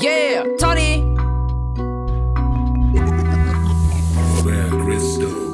Yeah, Tony. Where crystal?